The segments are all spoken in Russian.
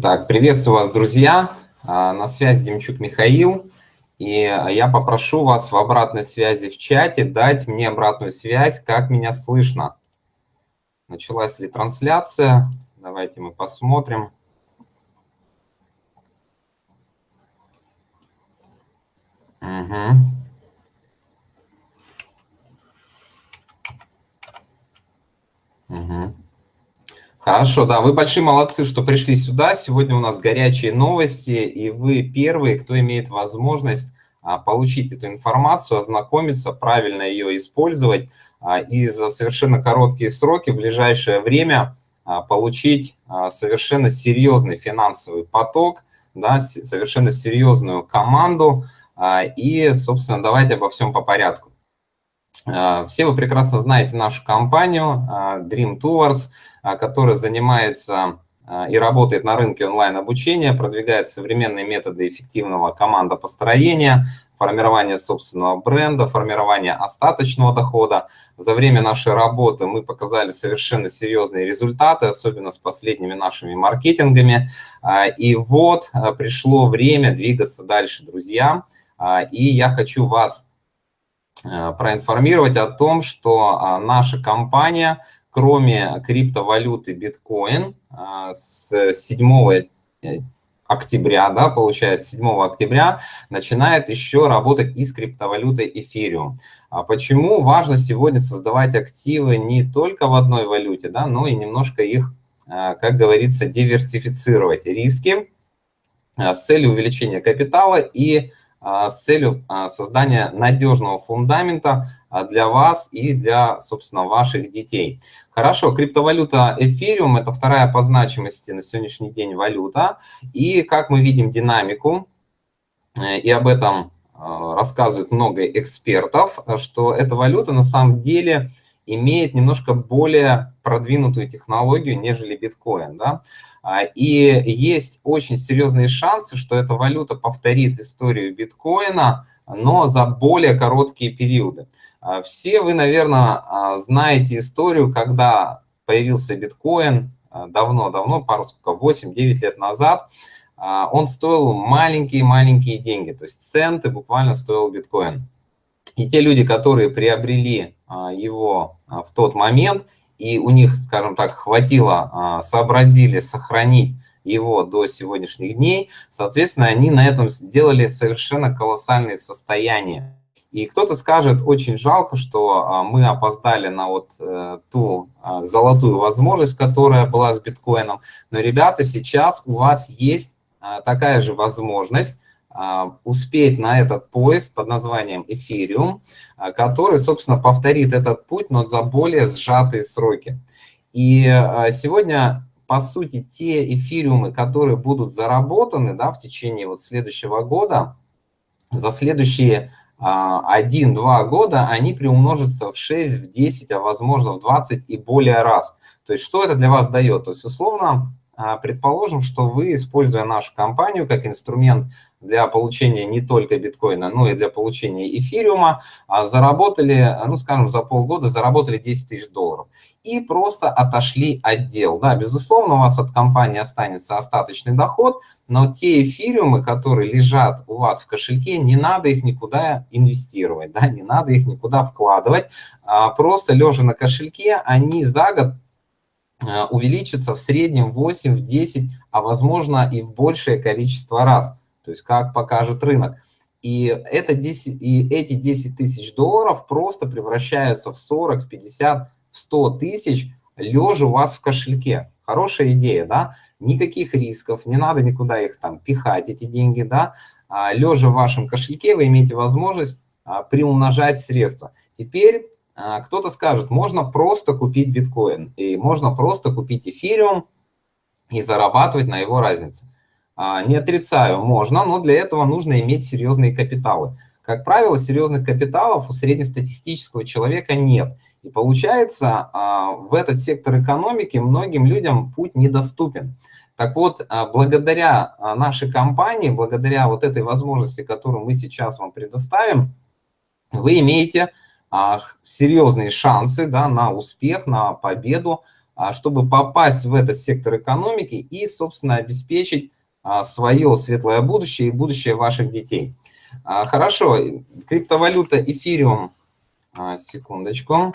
Так, приветствую вас, друзья. А, на связи Демчук Михаил. И я попрошу вас в обратной связи в чате дать мне обратную связь, как меня слышно. Началась ли трансляция? Давайте мы посмотрим. Угу. Угу. Хорошо, да, вы большие молодцы, что пришли сюда. Сегодня у нас горячие новости, и вы первые, кто имеет возможность а, получить эту информацию, ознакомиться, правильно ее использовать а, и за совершенно короткие сроки в ближайшее время а, получить совершенно серьезный финансовый поток, да, совершенно серьезную команду. И, собственно, давайте обо всем по порядку. А, все вы прекрасно знаете нашу компанию а, Dream Towards, а, которая занимается и работает на рынке онлайн-обучения, продвигает современные методы эффективного командопостроения, формирования собственного бренда, формирования остаточного дохода. За время нашей работы мы показали совершенно серьезные результаты, особенно с последними нашими маркетингами. И вот пришло время двигаться дальше, друзья. И я хочу вас проинформировать о том, что а, наша компания, кроме криптовалюты биткоин, а, с 7 э, октября, да, получается, 7 октября начинает еще работать и с криптовалютой эфириум. А почему важно сегодня создавать активы не только в одной валюте, да, но и немножко их, как говорится, диверсифицировать риски с целью увеличения капитала и а, с целью а, создания надежного фундамента а, для вас и для, собственно, ваших детей. Хорошо, криптовалюта Ethereum – это вторая по значимости на сегодняшний день валюта. И как мы видим динамику, э, и об этом рассказывают много экспертов, что эта валюта на самом деле имеет немножко более продвинутую технологию, нежели биткоин. Да? А, и есть очень серьезные шансы, что эта валюта повторит историю биткоина, но за более короткие периоды. А, все вы, наверное, а, знаете историю, когда появился биткоин давно-давно, пару сколько, 8-9 лет назад, он стоил маленькие-маленькие деньги, то есть центы буквально стоил биткоин. И те люди, которые приобрели его в тот момент – и у них, скажем так, хватило, а, сообразили сохранить его до сегодняшних дней, соответственно, они на этом сделали совершенно колоссальные состояния. И кто-то скажет, очень жалко, что а, мы опоздали на вот э, ту а, золотую возможность, которая была с биткоином. Но, ребята, сейчас у вас есть такая же возможность а, успеть на этот поезд под названием Эфириум, а, который, собственно, повторит этот путь, но за более сжатые сроки. И а, сегодня, по сути, те эфириумы, которые будут заработаны да, в течение вот следующего года, за следующие 1-2 года они приумножатся в 6, в 10, а возможно в 20 и более раз. То есть что это для вас дает? То есть условно а, предположим, что вы, используя нашу компанию как инструмент для получения не только биткоина, но и для получения эфириума, а, заработали, ну, скажем, за полгода заработали 10 тысяч долларов. И просто отошли отдел. Да, безусловно, у вас от компании останется остаточный доход, но те эфириумы, которые лежат у вас в кошельке, не надо их никуда инвестировать, да, не надо их никуда вкладывать. А, просто лежа на кошельке, они за год увеличится в среднем 8, в 10, а возможно и в большее количество раз, то есть как покажет рынок. И, это 10, и эти 10 тысяч долларов просто превращаются в 40, в 50, в 100 тысяч, лежа у вас в кошельке. Хорошая идея, да? Никаких рисков, не надо никуда их там пихать, эти деньги, да? А, лежа в вашем кошельке вы имеете возможность а, приумножать средства. Теперь кто-то скажет, можно просто купить биткоин, и можно просто купить эфириум и зарабатывать на его разнице. А, не отрицаю, можно, но для этого нужно иметь серьезные капиталы. Как правило, серьезных капиталов у среднестатистического человека нет. И получается, а, в этот сектор экономики многим людям путь недоступен. Так вот, благодаря нашей компании, благодаря вот этой возможности, которую мы сейчас вам предоставим, вы имеете а, серьезные шансы да, на успех, на победу чтобы попасть в этот сектор экономики и, собственно, обеспечить свое светлое будущее и будущее ваших детей. Хорошо, криптовалюта эфириум, секундочку.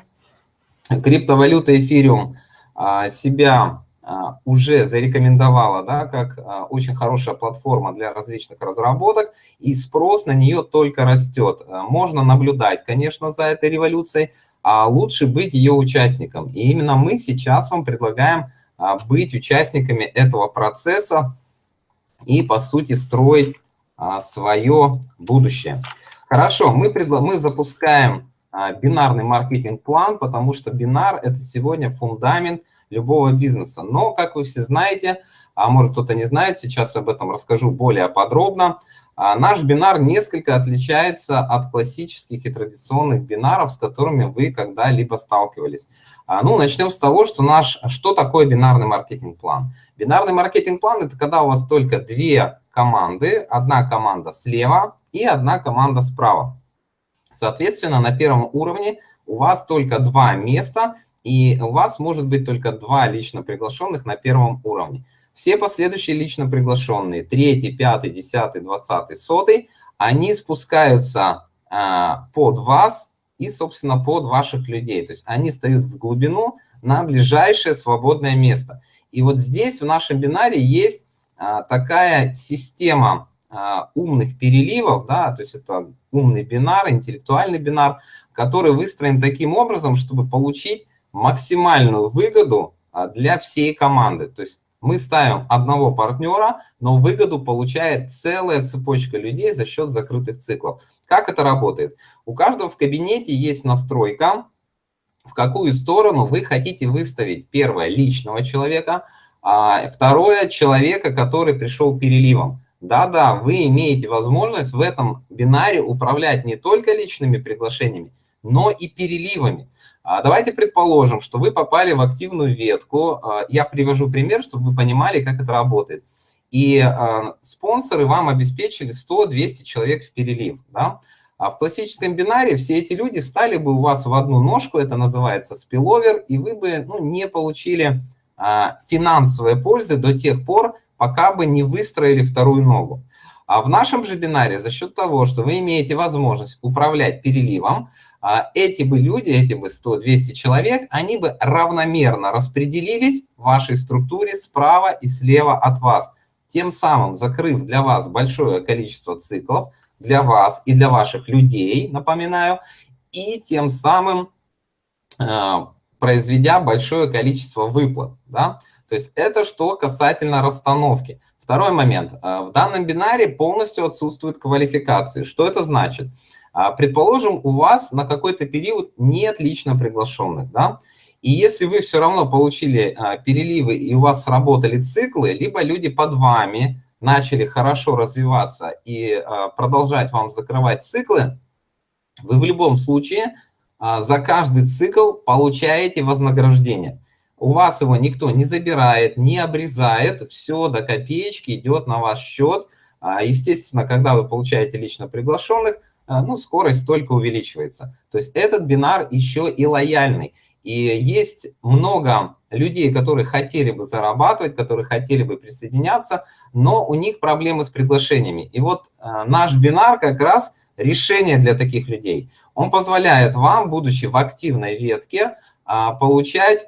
Криптовалюта эфириум себя а, уже зарекомендовала да, как а, очень хорошая платформа для различных разработок, и спрос на нее только растет. А, можно наблюдать, конечно, за этой революцией, а лучше быть ее участником. И именно мы сейчас вам предлагаем быть участниками этого процесса и, по сути, строить свое будущее. Хорошо, мы, предла мы запускаем бинарный маркетинг-план, потому что бинар – это сегодня фундамент – любого бизнеса. Но, как вы все знаете, а может кто-то не знает, сейчас об этом расскажу более подробно, а наш бинар несколько отличается от классических и традиционных бинаров, с которыми вы когда-либо сталкивались. А, ну, начнем с того, что, наш, что такое бинарный маркетинг-план. Бинарный маркетинг-план – это когда у вас только две команды, одна команда слева и одна команда справа. Соответственно, на первом уровне у вас только два места, и у вас может быть только два лично приглашенных на первом уровне. Все последующие лично приглашенные, третий, пятый, десятый, двадцатый, сотый, они спускаются а, под вас и, собственно, под ваших людей. То есть они встают в глубину на ближайшее свободное место. И вот здесь в нашем бинаре есть а, такая система а, умных переливов, да, то есть это умный бинар, интеллектуальный бинар, который выстроен таким образом, чтобы получить максимальную выгоду а, для всей команды. То есть мы ставим одного партнера, но выгоду получает целая цепочка людей за счет закрытых циклов. Как это работает? У каждого в кабинете есть настройка, в какую сторону вы хотите выставить, первое, личного человека, а второе, человека, который пришел переливом. Да-да, вы имеете возможность в этом бинаре управлять не только личными приглашениями, но и переливами. А давайте предположим, что вы попали в активную ветку. А, я привожу пример, чтобы вы понимали, как это работает. И а, спонсоры вам обеспечили 100-200 человек в перелив. Да? А в классическом бинаре все эти люди стали бы у вас в одну ножку, это называется спиловер, и вы бы ну, не получили а, финансовой пользы до тех пор, пока бы не выстроили вторую ногу. А в нашем же бинаре за счет того, что вы имеете возможность управлять переливом, эти бы люди, эти бы 100-200 человек, они бы равномерно распределились в вашей структуре справа и слева от вас, тем самым закрыв для вас большое количество циклов, для вас и для ваших людей, напоминаю, и тем самым э, произведя большое количество выплат. Да? То есть это что касательно расстановки. Второй момент. Э, в данном бинаре полностью отсутствуют квалификации. Что это значит? А, предположим, у вас на какой-то период нет лично приглашенных, да, и если вы все равно получили а, переливы и у вас сработали циклы, либо люди под вами начали хорошо развиваться и а, продолжать вам закрывать циклы, вы в любом случае за каждый цикл получаете вознаграждение. У вас его никто не забирает, не обрезает, все до копеечки идет на ваш счет. Естественно, когда вы получаете лично приглашенных, а, ну, скорость только увеличивается. То есть этот бинар еще и лояльный. И есть много людей, которые хотели бы зарабатывать, которые хотели бы присоединяться, но у них проблемы с приглашениями. И вот э, наш бинар как раз решение для таких людей. Он позволяет вам, будучи в активной ветке, э, получать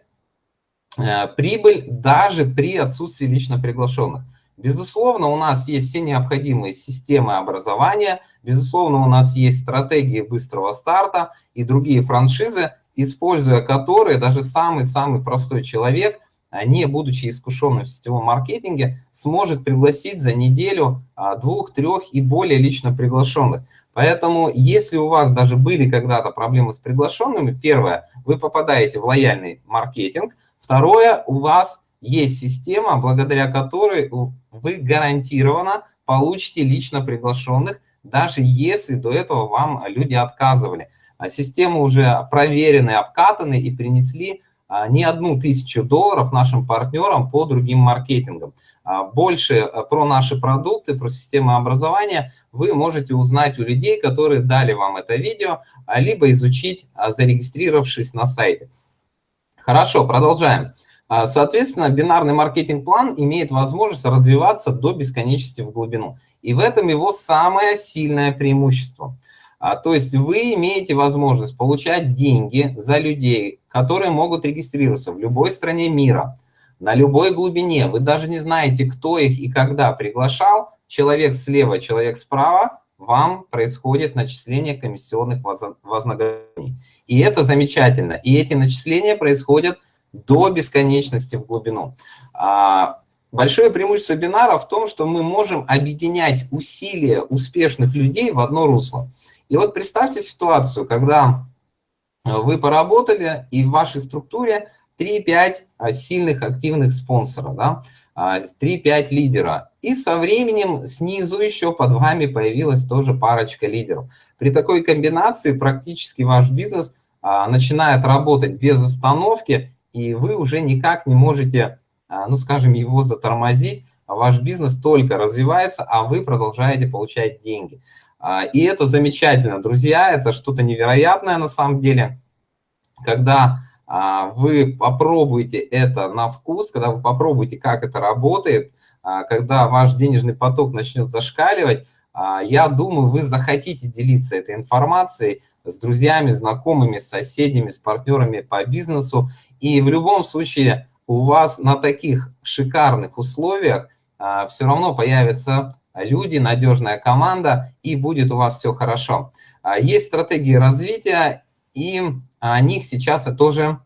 э, прибыль даже при отсутствии лично приглашенных. Безусловно, у нас есть все необходимые системы образования, безусловно, у нас есть стратегии быстрого старта и другие франшизы, используя которые даже самый-самый простой человек, а, не будучи искушенным в сетевом маркетинге, сможет пригласить за неделю а, двух, трех и более лично приглашенных. Поэтому, если у вас даже были когда-то проблемы с приглашенными, первое, вы попадаете в лояльный маркетинг, второе, у вас есть система, благодаря которой вы гарантированно получите лично приглашенных, даже если до этого вам люди отказывали. А системы уже проверены, обкатаны и принесли а, не одну тысячу долларов нашим партнерам по другим маркетингам. А, больше про наши продукты, про систему образования вы можете узнать у людей, которые дали вам это видео, либо изучить, зарегистрировавшись на сайте. Хорошо, продолжаем. А, соответственно, бинарный маркетинг-план имеет возможность развиваться до бесконечности в глубину. И в этом его самое сильное преимущество. А, то есть вы имеете возможность получать деньги за людей, которые могут регистрироваться в любой стране мира, на любой глубине. Вы даже не знаете, кто их и когда приглашал. Человек слева, человек справа, вам происходит начисление комиссионных вознаграждений. И это замечательно. И эти начисления происходят до бесконечности в глубину. А, большое преимущество бинара в том, что мы можем объединять усилия успешных людей в одно русло. И вот представьте ситуацию, когда вы поработали, и в вашей структуре 3-5 а, сильных активных спонсора, да, 3-5 а, лидера. И со временем снизу еще под вами появилась тоже парочка лидеров. При такой комбинации практически ваш бизнес начинает работать без остановки, и вы уже никак не можете, а, ну, скажем, его затормозить, а ваш бизнес только развивается, а вы продолжаете получать деньги. А, и это замечательно, друзья, это что-то невероятное на самом деле, когда вы попробуете это на вкус, когда вы попробуете, как это работает, когда ваш денежный поток начнет зашкаливать, я думаю, вы захотите делиться этой информацией с друзьями, знакомыми, с соседями, с партнерами по бизнесу. И в любом случае у вас на таких шикарных условиях а, все равно появятся люди, надежная команда, и будет у вас все хорошо. А, есть стратегии развития, и о них сейчас я тоже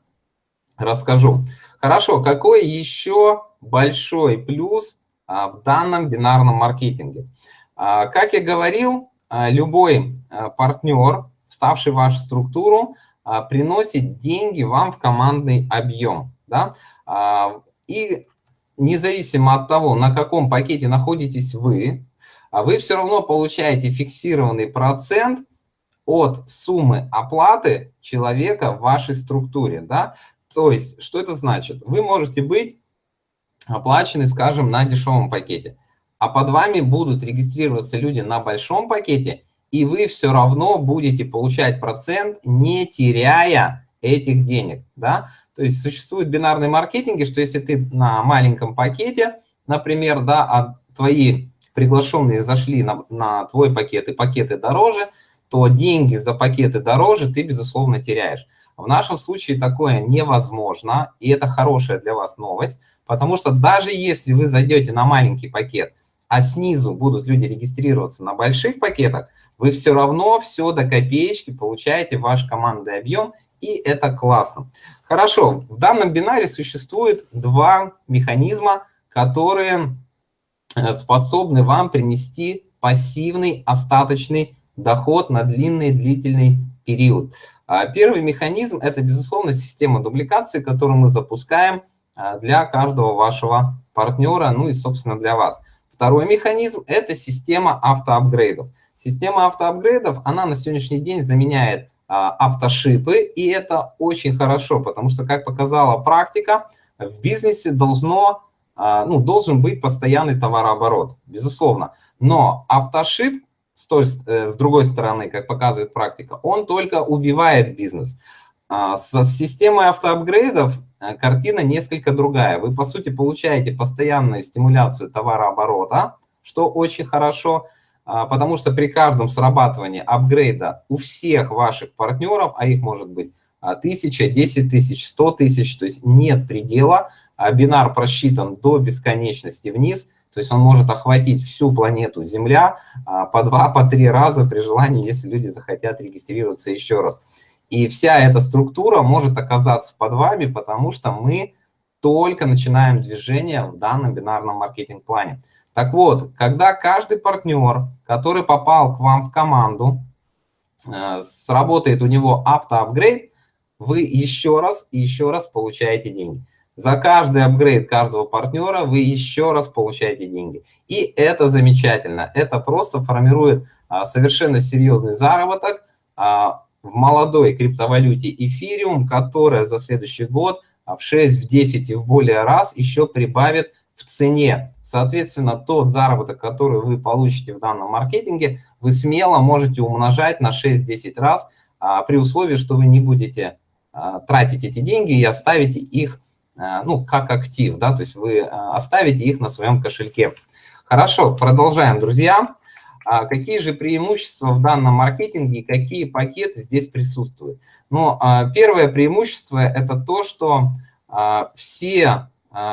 расскажу. Хорошо, какой еще большой плюс а, в данном бинарном маркетинге? А, как я говорил, а, любой а, партнер, вставший в вашу структуру, а, приносит деньги вам в командный объем. Да? А, и независимо от того, на каком пакете находитесь вы, а вы все равно получаете фиксированный процент от суммы оплаты человека в вашей структуре. Да? То есть, что это значит? Вы можете быть оплачены, скажем, на дешевом пакете, а под вами будут регистрироваться люди на большом пакете, и вы все равно будете получать процент, не теряя этих денег. Да? То есть существует бинарный маркетинг, что если ты на маленьком пакете, например, да, а твои приглашенные зашли на, на твой пакет и пакеты дороже, то деньги за пакеты дороже ты, безусловно, теряешь. В нашем случае такое невозможно, и это хорошая для вас новость, потому что даже если вы зайдете на маленький пакет, а снизу будут люди регистрироваться на больших пакетах, вы все равно все до копеечки получаете ваш командный объем, и это классно. Хорошо, в данном бинаре существует два механизма, которые э, способны вам принести пассивный остаточный доход на длинный длительный период. А первый механизм – это, безусловно, система дубликации, которую мы запускаем э, для каждого вашего партнера, ну и, собственно, для вас. Второй механизм – это система автоапгрейдов. Система автоапгрейдов, она на сегодняшний день заменяет а, автошипы, и это очень хорошо, потому что, как показала практика, в бизнесе должно, а, ну, должен быть постоянный товарооборот, безусловно. Но автошип, с, той, э, с другой стороны, как показывает практика, он только убивает бизнес. А, с системой автоапгрейдов э, картина несколько другая. Вы, по сути, получаете постоянную стимуляцию товарооборота, что очень хорошо – а, потому что при каждом срабатывании апгрейда у всех ваших партнеров, а их может быть а, тысяча, десять тысяч, сто тысяч, то есть нет предела, а бинар просчитан до бесконечности вниз, то есть он может охватить всю планету Земля по два, по три раза при желании, если люди захотят регистрироваться еще раз. И вся эта структура может оказаться под вами, потому что мы только начинаем движение в данном бинарном маркетинг-плане. Так вот, когда каждый партнер, который попал к вам в команду, э, сработает у него автоапгрейд, вы еще раз и еще раз получаете деньги. За каждый апгрейд каждого партнера вы еще раз получаете деньги. И это замечательно. Это просто формирует а, совершенно серьезный заработок а, в молодой криптовалюте эфириум, которая за следующий год в 6, в 10 и в более раз еще прибавит в цене. Соответственно, тот заработок, который вы получите в данном маркетинге, вы смело можете умножать на 6-10 раз, а, при условии, что вы не будете а, тратить эти деньги и оставите их ну, как актив, да, то есть вы оставите их на своем кошельке. Хорошо, продолжаем, друзья. А какие же преимущества в данном маркетинге какие пакеты здесь присутствуют? Ну, первое преимущество – это то, что все,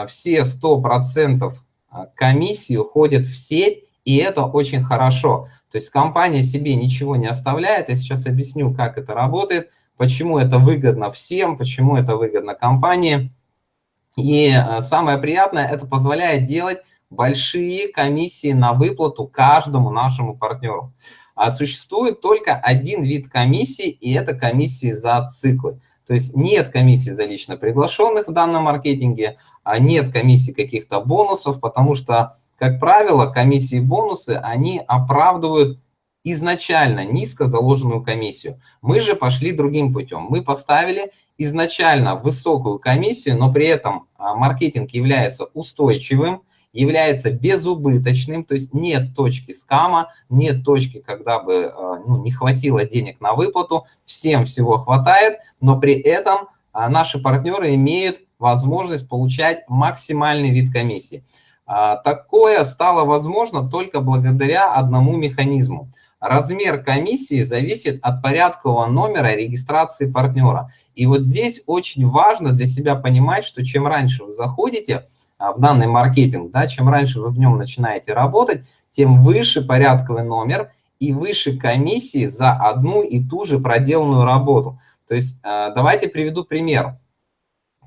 все 100% комиссии уходят в сеть, и это очень хорошо. То есть компания себе ничего не оставляет. Я сейчас объясню, как это работает, почему это выгодно всем, почему это выгодно компании. И самое приятное, это позволяет делать большие комиссии на выплату каждому нашему партнеру. А существует только один вид комиссии, и это комиссии за циклы. То есть нет комиссии за лично приглашенных в данном маркетинге, а нет комиссии каких-то бонусов, потому что, как правило, комиссии и бонусы, они оправдывают изначально низко заложенную комиссию. Мы же пошли другим путем. Мы поставили изначально высокую комиссию, но при этом а, маркетинг является устойчивым, является безубыточным, то есть нет точки скама, нет точки, когда бы а, ну, не хватило денег на выплату, всем всего хватает, но при этом а, наши партнеры имеют возможность получать максимальный вид комиссии. Такое стало возможно только благодаря одному механизму – Размер комиссии зависит от порядкового номера регистрации партнера. И вот здесь очень важно для себя понимать, что чем раньше вы заходите а, в данный маркетинг, да, чем раньше вы в нем начинаете работать, тем выше порядковый номер и выше комиссии за одну и ту же проделанную работу. То есть а, давайте приведу пример.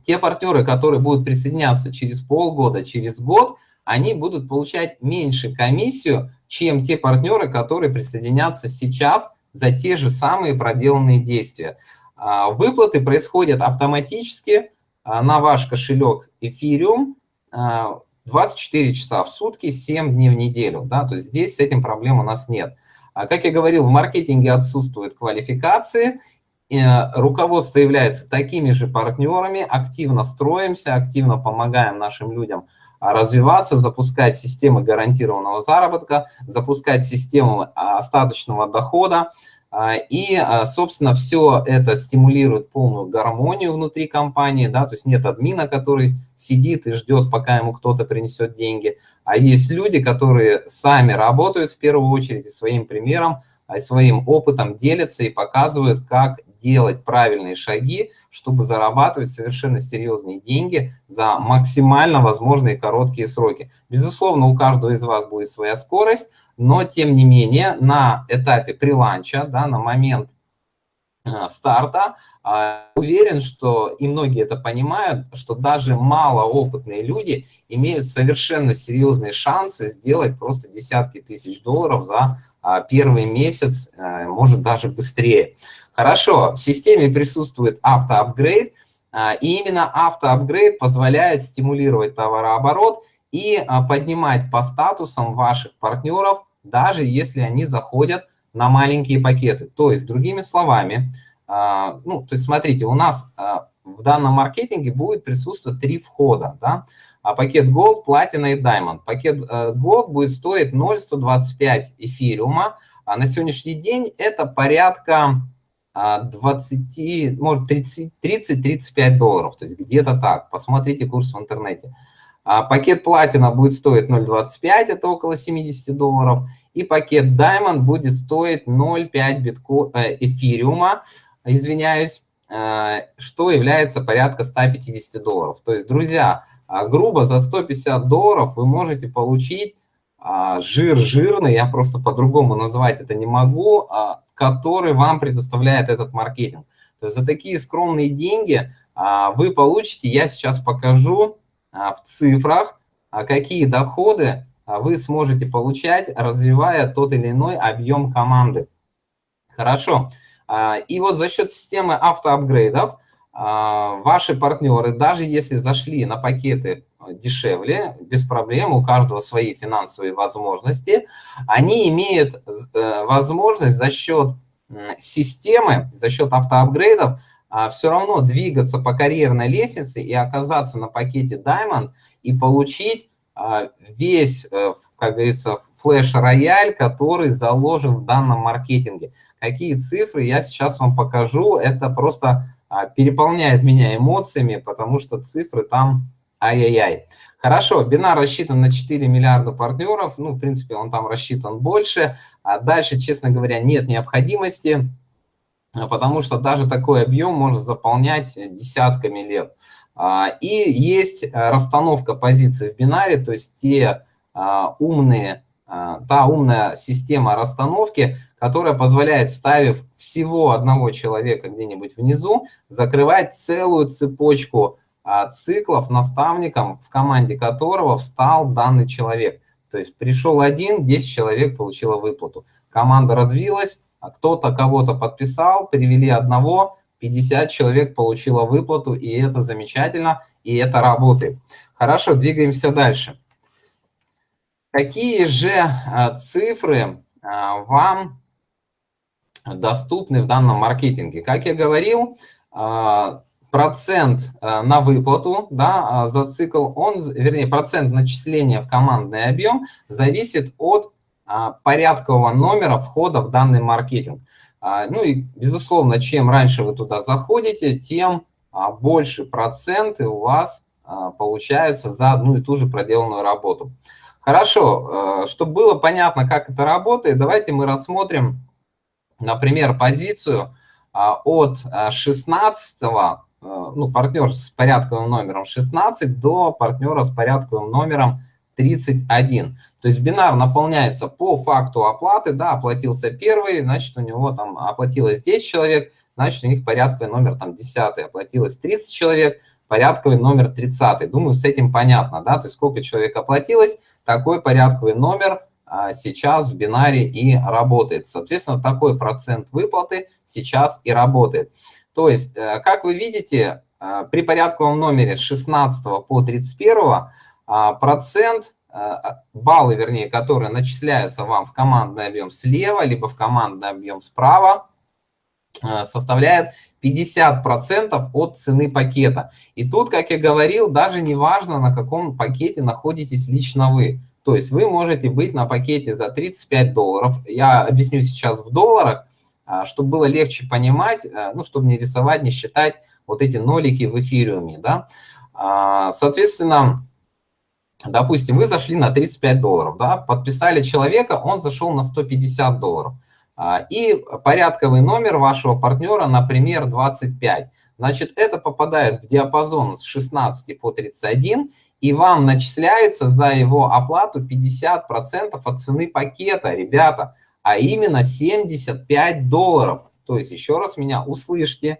Те партнеры, которые будут присоединяться через полгода, через год, они будут получать меньше комиссию, чем те партнеры, которые присоединятся сейчас за те же самые проделанные действия. А, выплаты происходят автоматически а, на ваш кошелек Ethereum 24 а, часа в сутки, 7 дней в неделю. Да? То есть здесь с этим проблем у нас нет. Как я говорил, в маркетинге отсутствуют квалификации, руководство является такими же партнерами, активно строимся, активно помогаем нашим людям развиваться, запускать системы гарантированного заработка, запускать систему а, остаточного дохода. А, и, а, собственно, все это стимулирует полную гармонию внутри компании, да, то есть нет админа, который сидит и ждет, пока ему кто-то принесет деньги, а есть люди, которые сами работают в первую очередь и своим примером, своим опытом делятся и показывают, как делать правильные шаги, чтобы зарабатывать совершенно серьезные деньги за максимально возможные короткие сроки. Безусловно, у каждого из вас будет своя скорость, но тем не менее на этапе приланча, да, на момент а, старта, а, уверен, что и многие это понимают, что даже малоопытные люди имеют совершенно серьезные шансы сделать просто десятки тысяч долларов за первый месяц, может даже быстрее. Хорошо, в системе присутствует автоапгрейд, а, и именно автоапгрейд позволяет стимулировать товарооборот и а, поднимать по статусам ваших партнеров, даже если они заходят на маленькие пакеты. То есть, другими словами, а, ну, то есть, смотрите, у нас в данном маркетинге будет присутствовать три входа, да, пакет Gold, Platinum и Diamond. Пакет э, Gold будет стоить 0,125 эфириума, а на сегодняшний день это порядка 20, может 30-35 долларов, то есть где-то так. Посмотрите курс в интернете. А пакет платина будет стоить 0.25, это около 70 долларов. И пакет Diamond будет стоить 0.5 битко... э, эфириума, извиняюсь, э, что является порядка 150 долларов. То есть, друзья, а, грубо за 150 долларов вы можете получить а, жир жирный, я просто по-другому назвать это не могу, а, который вам предоставляет этот маркетинг. То есть за такие скромные деньги а, вы получите, я сейчас покажу в цифрах, какие доходы вы сможете получать, развивая тот или иной объем команды. Хорошо. И вот за счет системы автоапгрейдов ваши партнеры, даже если зашли на пакеты дешевле, без проблем, у каждого свои финансовые возможности, они имеют э, возможность за счет системы, за счет автоапгрейдов а, все равно двигаться по карьерной лестнице и оказаться на пакете Diamond и получить а, весь, э, как говорится, флеш-рояль, который заложен в данном маркетинге. Какие цифры я сейчас вам покажу, это просто а, переполняет меня эмоциями, потому что цифры там ай-яй-яй. Хорошо, бинар рассчитан на 4 миллиарда партнеров, ну, в принципе, он там рассчитан больше, а дальше, честно говоря, нет необходимости, потому что даже такой объем может заполнять десятками лет. А, и есть расстановка позиций в бинаре, то есть те а, умные, та умная система расстановки, которая позволяет, ставив всего одного человека где-нибудь внизу, закрывать целую цепочку а, циклов наставником, в команде которого встал данный человек. То есть пришел один, 10 человек получило выплату. Команда развилась, а кто-то кого-то подписал, привели одного, 50 человек получило выплату, и это замечательно, и это работает. Хорошо, двигаемся дальше. Какие же а, цифры вам доступны в данном маркетинге. Как я говорил, а, процент а, на выплату да, а, за цикл, он, вернее, процент начисления в командный объем зависит от порядкового номера входа в данный маркетинг. Ну и, безусловно, чем раньше вы туда заходите, тем больше проценты у вас получается за одну и ту же проделанную работу. Хорошо, чтобы было понятно, как это работает, давайте мы рассмотрим например, позицию а, от 16 а, а, ну, партнер с порядковым номером 16 до партнера с порядковым номером 31. То есть бинар наполняется по факту оплаты, да, оплатился первый, значит, у него там оплатилось 10 человек, значит, у них порядковый номер там 10, оплатилось 30 человек, порядковый номер 30. Думаю, с этим понятно, да, то есть сколько человек оплатилось, такой порядковый номер а, сейчас в бинаре и работает. Соответственно, такой процент выплаты сейчас и работает. То есть, э, как вы видите, э, при порядковом номере с 16 по 31 а, процент, э, баллы, вернее, которые начисляются вам в командный объем слева, либо в командный объем справа, составляет 50% от цены пакета. И тут, как я говорил, даже не важно, на каком пакете находитесь лично вы. То есть вы можете быть на пакете за 35 долларов. Я объясню сейчас в долларах, а, чтобы было легче понимать, а, ну, чтобы не рисовать, не считать вот эти нолики в эфириуме. Да? А, соответственно, допустим, вы зашли на 35 долларов, да? подписали человека, он зашел на 150 долларов. И порядковый номер вашего партнера, например, 25. Значит, это попадает в диапазон с 16 по 31, и вам начисляется за его оплату 50% от цены пакета, ребята, а именно 75 долларов. То есть, еще раз меня услышьте,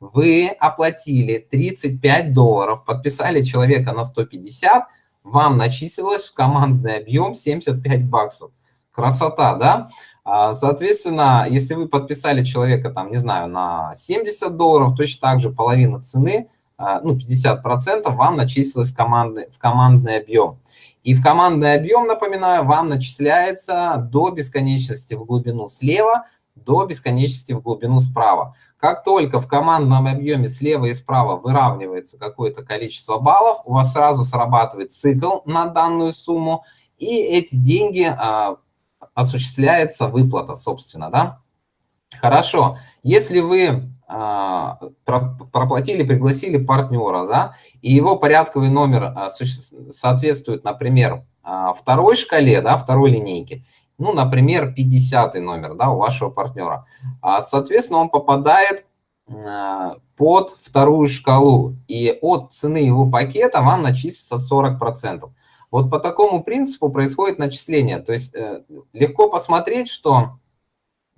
вы оплатили 35 долларов, подписали человека на 150, вам начислилось в командный объем 75 баксов. Красота, да? А, соответственно, если вы подписали человека, там, не знаю, на 70 долларов, точно так же половина цены – а, ну, 50% вам начислилось в командный, в командный объем. И в командный объем, напоминаю, вам начисляется до бесконечности в глубину слева, до бесконечности в глубину справа. Как только в командном объеме слева и справа выравнивается какое-то количество баллов, у вас сразу срабатывает цикл на данную сумму, и эти деньги а, осуществляется выплата, собственно, да? Хорошо. Если вы а, проплатили, пригласили партнера, да, и его порядковый номер а, соответствует, например, а, второй шкале, да, второй линейке, ну, например, 50 номер, да, у вашего партнера. Соответственно, он попадает под вторую шкалу, и от цены его пакета вам начислится 40%. Вот по такому принципу происходит начисление. То есть э, легко посмотреть, что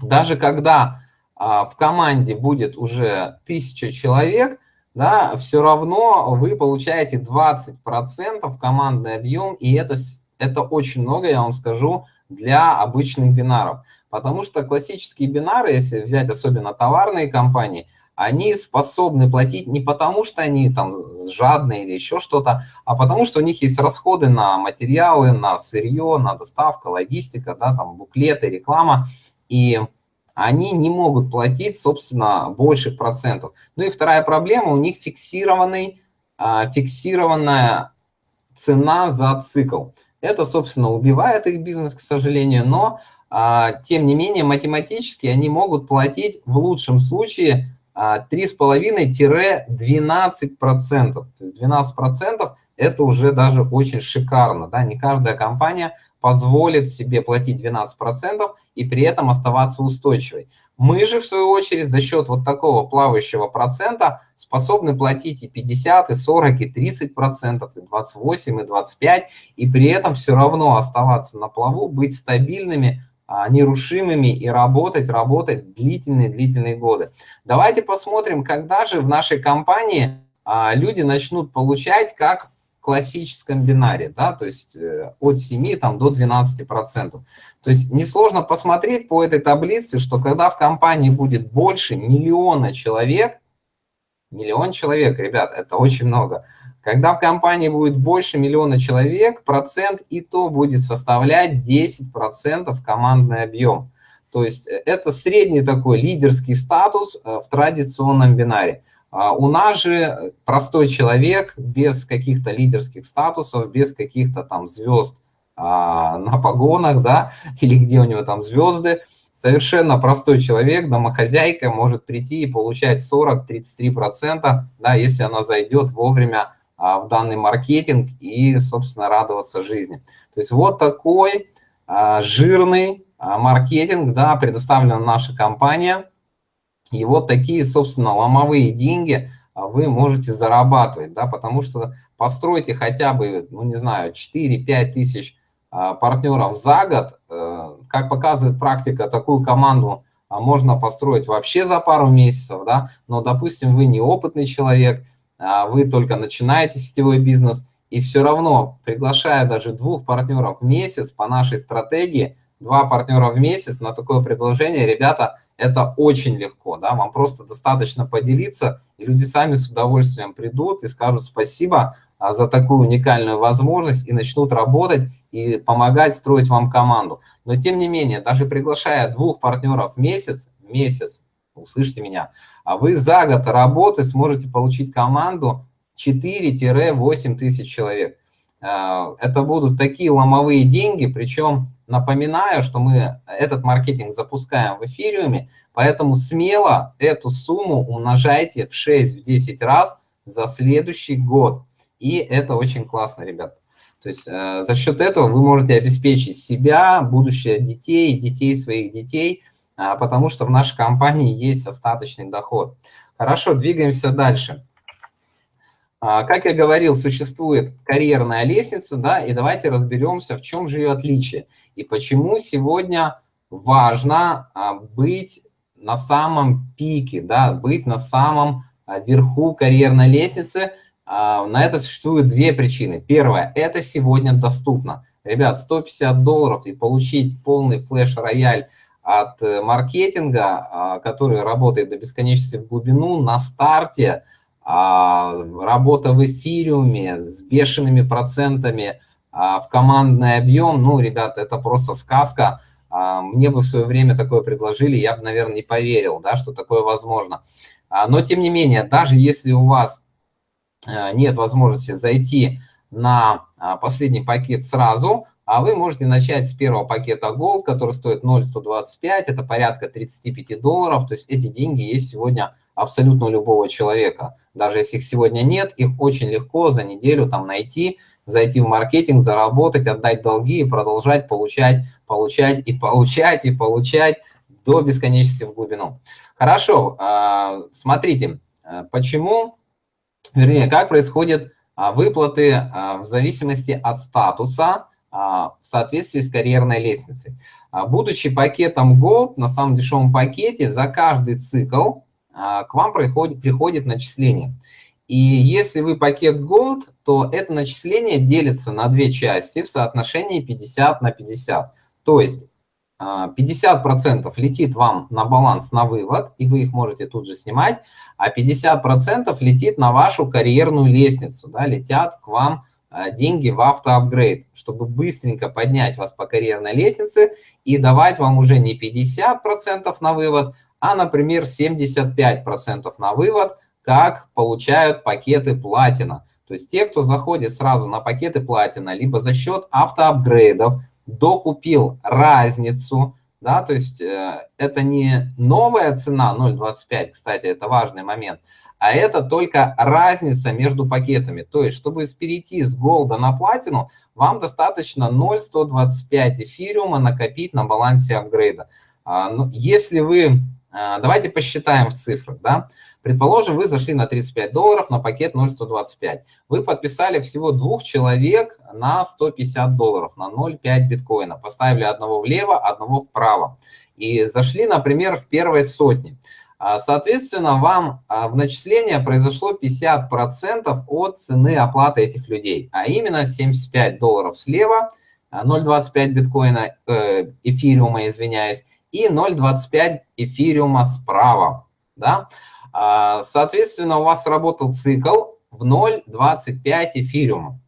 даже когда а, в команде будет уже тысяча человек, да, все равно вы получаете 20% командный объем, и это, это очень много, я вам скажу, для обычных бинаров. Потому что классические бинары, если взять особенно товарные компании, они способны платить не потому, что они там жадные или еще что-то, а потому что у них есть расходы на материалы, на сырье, на доставку, логистика, да, там буклеты, реклама. И они не могут платить, собственно, больше процентов. Ну и вторая проблема, у них фиксированный, а, фиксированная цена за цикл. Это, собственно, убивает их бизнес, к сожалению, но, а, тем не менее, математически они могут платить в лучшем случае 3,5-12%. То есть 12% это уже даже очень шикарно. Да? Не каждая компания позволит себе платить 12% и при этом оставаться устойчивой. Мы же, в свою очередь, за счет вот такого плавающего процента способны платить и 50, и 40, и 30 процентов, и 28, и 25, и при этом все равно оставаться на плаву, быть стабильными, а, нерушимыми и работать, работать длительные-длительные годы. Давайте посмотрим, когда же в нашей компании а, люди начнут получать как в классическом бинаре, да, то есть э, от 7 там, до 12 процентов. То есть несложно посмотреть по этой таблице, что когда в компании будет больше миллиона человек, миллион человек, ребят, это очень много, когда в компании будет больше миллиона человек, процент и то будет составлять 10% командный объем. То есть э, это средний такой лидерский статус э, в традиционном бинаре. А у нас же простой человек без каких-то лидерских статусов, без каких-то там звезд а, на погонах, да, или где у него там звезды, совершенно простой человек, домохозяйка может прийти и получать 40-33%, да, если она зайдет вовремя в данный маркетинг и, собственно, радоваться жизни. То есть вот такой а, жирный а, маркетинг, да, предоставлена наша компания. И вот такие, собственно, ломовые деньги вы можете зарабатывать, да, потому что постройте хотя бы, ну, не знаю, 4-5 тысяч партнеров за год. Э, как показывает практика, такую команду можно построить вообще за пару месяцев, да, но, допустим, вы неопытный человек – а вы только начинаете сетевой бизнес, и все равно, приглашая даже двух партнеров в месяц по нашей стратегии, два партнера в месяц на такое предложение, ребята, это очень легко, да, вам просто достаточно поделиться, и люди сами с удовольствием придут и скажут спасибо а, за такую уникальную возможность и начнут работать и помогать строить вам команду. Но тем не менее, даже приглашая двух партнеров в месяц, в месяц, услышьте меня, а вы за год работы сможете получить команду 4-8 тысяч человек. А, это будут такие ломовые деньги, причем напоминаю, что мы этот маркетинг запускаем в эфириуме, поэтому смело эту сумму умножайте в 6-10 раз за следующий год. И это очень классно, ребят. То есть э, за счет этого вы можете обеспечить себя, будущее детей, детей своих детей – потому что в нашей компании есть остаточный доход. Хорошо, двигаемся дальше. А, как я говорил, существует карьерная лестница, да, и давайте разберемся, в чем же ее отличие и почему сегодня важно а, быть на самом пике, да, быть на самом верху карьерной лестницы. На это существуют две причины. Первое, это сегодня доступно. Ребят, 150 долларов и получить полный флеш-рояль от э, маркетинга, а, который работает до бесконечности в глубину, на старте, а, работа в эфириуме с бешеными процентами а, в командный объем, ну, ребята, это просто сказка. Мне бы в свое время такое предложили, я бы, наверное, не поверил, да, что такое возможно. Но, тем не менее, даже если у вас э, нет возможности зайти на последний пакет сразу, а вы можете начать с первого пакета Gold, который стоит 0,125, это порядка 35 долларов, то есть эти деньги есть сегодня абсолютно у любого человека. Даже если их сегодня нет, их очень легко за неделю там найти, зайти в маркетинг, заработать, отдать долги и продолжать получать, получать и получать и получать до бесконечности в глубину. Хорошо, а, смотрите, а, почему, вернее, как происходят а, выплаты в зависимости от статуса, в соответствии с карьерной лестницей. А, будучи пакетом Gold, на самом дешевом пакете, за каждый цикл а, к вам приходит, приходит начисление. И если вы пакет Gold, то это начисление делится на две части в соотношении 50 на 50. То есть 50% летит вам на баланс на вывод, и вы их можете тут же снимать, а 50% летит на вашу карьерную лестницу, да, летят к вам деньги в автоапгрейд, чтобы быстренько поднять вас по карьерной лестнице и давать вам уже не 50% на вывод, а, например, 75% на вывод, как получают пакеты платина. То есть те, кто заходит сразу на пакеты платина, либо за счет автоапгрейдов, докупил разницу, да, то есть э, это не новая цена 0.25, кстати, это важный момент, а это только разница между пакетами. То есть, чтобы перейти с голда на платину, вам достаточно 0.125 эфириума накопить на балансе апгрейда. А, ну, если вы, а, давайте посчитаем в цифрах, да, предположим, вы зашли на 35 долларов на пакет 0.125, вы подписали всего двух человек на 150 долларов, на 0.5 биткоина, поставили одного влево, одного вправо, и зашли, например, в первой сотне. А, соответственно, вам а, в начисление произошло 50% от цены оплаты этих людей, а именно 75 долларов слева, 0,25 а, биткоина, э, эфириума, извиняюсь, и 0,25 эфириума справа. Да? Соответственно, у вас сработал цикл в 0,25 эфириума.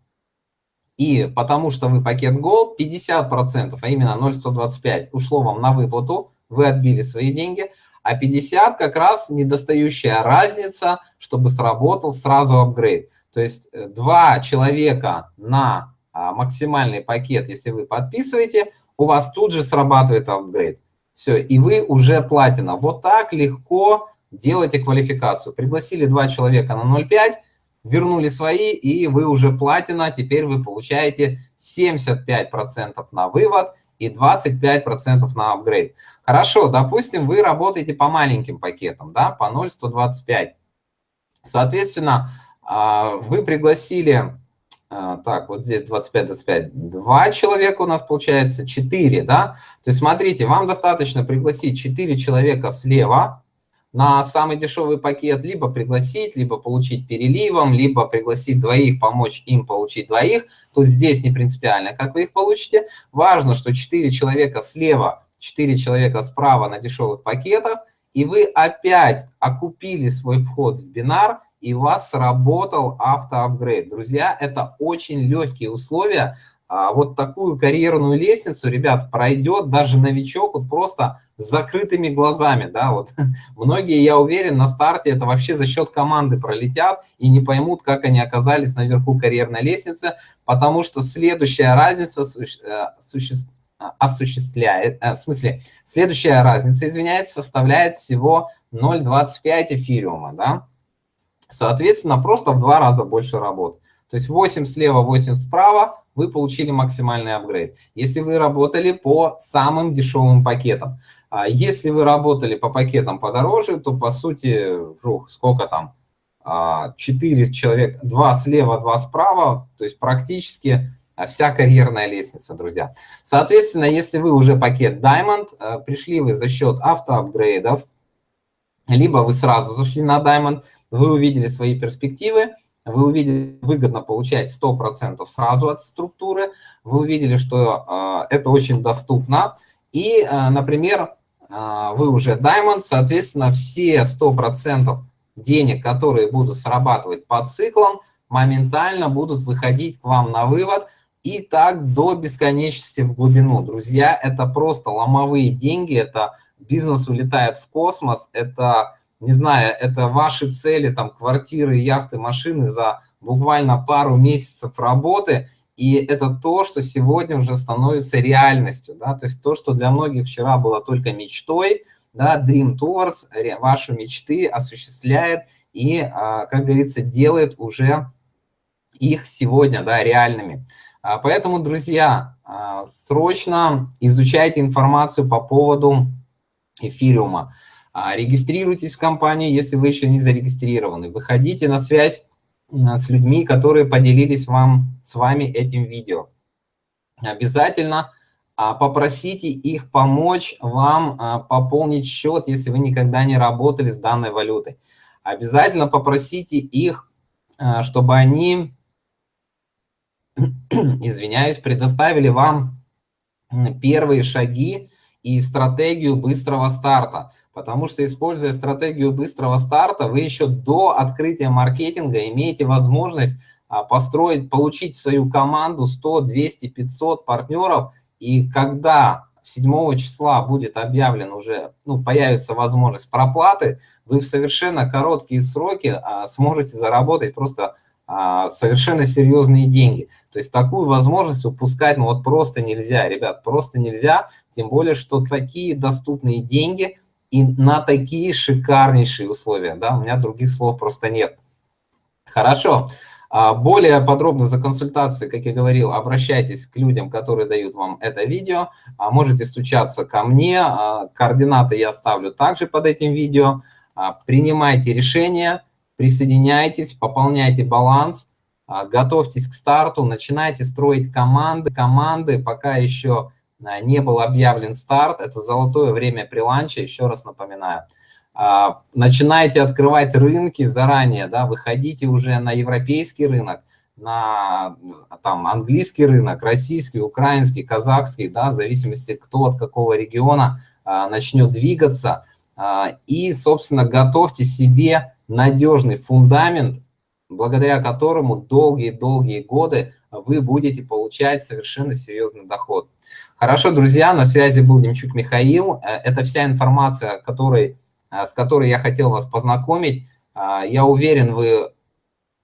И потому что вы пакет Gold, 50%, а именно 0,125 ушло вам на выплату, вы отбили свои деньги – а 50 как раз недостающая разница, чтобы сработал сразу апгрейд. То есть э, два человека на а, максимальный пакет, если вы подписываете, у вас тут же срабатывает апгрейд. Все, и вы уже платина. Вот так легко делайте квалификацию. Пригласили два человека на 0,5, вернули свои, и вы уже платина. Теперь вы получаете 75% на вывод и 25% на апгрейд. Хорошо, допустим, вы работаете по маленьким пакетам, да, по 0,125. Соответственно, а, вы пригласили, а, так, вот здесь 25-25, два человека у нас получается, 4, да. То есть смотрите, вам достаточно пригласить 4 человека слева, на самый дешевый пакет либо пригласить, либо получить переливом, либо пригласить двоих, помочь им получить двоих. То здесь не принципиально, как вы их получите. Важно, что 4 человека слева, 4 человека справа на дешевых пакетах, и вы опять окупили свой вход в бинар, и у вас сработал автоапгрейд. Друзья, это очень легкие условия, а вот такую карьерную лестницу, ребят, пройдет даже новичок вот просто с закрытыми глазами, да, вот многие, я уверен, на старте это вообще за счет команды пролетят и не поймут, как они оказались наверху карьерной лестницы, потому что следующая разница э, существует осуществляет, э, в смысле, следующая разница, извиняюсь, составляет всего 0,25 эфириума, да, соответственно, просто в два раза больше работы. То есть 8 слева, 8 справа, вы получили максимальный апгрейд. Если вы работали по самым дешевым пакетам. А если вы работали по пакетам подороже, то по сути, жух, сколько там? 4 а, человек, 2 слева, 2 справа, то есть практически вся карьерная лестница, друзья. Соответственно, если вы уже пакет Diamond, а, пришли вы за счет автоапгрейдов, либо вы сразу зашли на Diamond, вы увидели свои перспективы, вы увидели, выгодно получать 100% сразу от структуры, вы увидели, что э, это очень доступно, и, э, например, э, вы уже Diamond, соответственно, все 100% денег, которые будут срабатывать по циклам, моментально будут выходить к вам на вывод, и так до бесконечности в глубину. Друзья, это просто ломовые деньги, это бизнес улетает в космос, это не знаю, это ваши цели, там, квартиры, яхты, машины за буквально пару месяцев работы, и это то, что сегодня уже становится реальностью, да, то есть то, что для многих вчера было только мечтой, да, Dream Tours ваши мечты осуществляет и, а, как говорится, делает уже их сегодня, да, реальными. А, поэтому, друзья, а, срочно изучайте информацию по поводу эфириума. А, регистрируйтесь в компанию, если вы еще не зарегистрированы. Выходите на связь с людьми, которые поделились вам, с вами этим видео. Обязательно а, попросите их помочь вам а, пополнить счет, если вы никогда не работали с данной валютой. Обязательно попросите их, чтобы они, извиняюсь, предоставили вам первые шаги и стратегию быстрого старта. Потому что, используя стратегию быстрого старта, вы еще до открытия маркетинга имеете возможность а, построить, получить в свою команду 100, 200, 500 партнеров. И когда 7 числа будет объявлен уже, ну, появится возможность проплаты, вы в совершенно короткие сроки а, сможете заработать просто а, совершенно серьезные деньги. То есть такую возможность упускать ну вот просто нельзя, ребят, просто нельзя, тем более, что такие доступные деньги и на такие шикарнейшие условия, да, у меня других слов просто нет. Хорошо. А, более подробно за консультацией, как я говорил, обращайтесь к людям, которые дают вам это видео. А, можете стучаться ко мне, координаты я оставлю также под этим видео. Принимайте решения, присоединяйтесь, пополняйте баланс, а, готовьтесь к старту, начинайте строить команды. Команды пока еще а, не был объявлен старт, это золотое время при ланче, еще раз напоминаю. А, начинайте открывать рынки заранее, да, выходите уже на европейский рынок, на там, английский рынок, российский, украинский, казахский, да, в зависимости, кто от какого региона начнет двигаться. И, собственно, готовьте себе надежный фундамент, благодаря которому долгие-долгие годы вы будете получать совершенно серьезный доход. Хорошо, друзья, на связи был Демчук Михаил. Э, это вся информация, которой, э, с которой я хотел вас познакомить. Э, я уверен, вы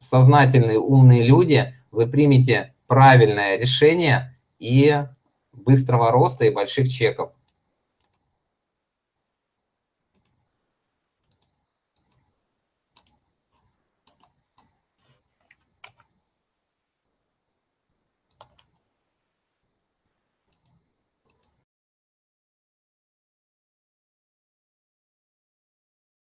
сознательные, умные люди, вы примете правильное решение и быстрого роста и больших чеков.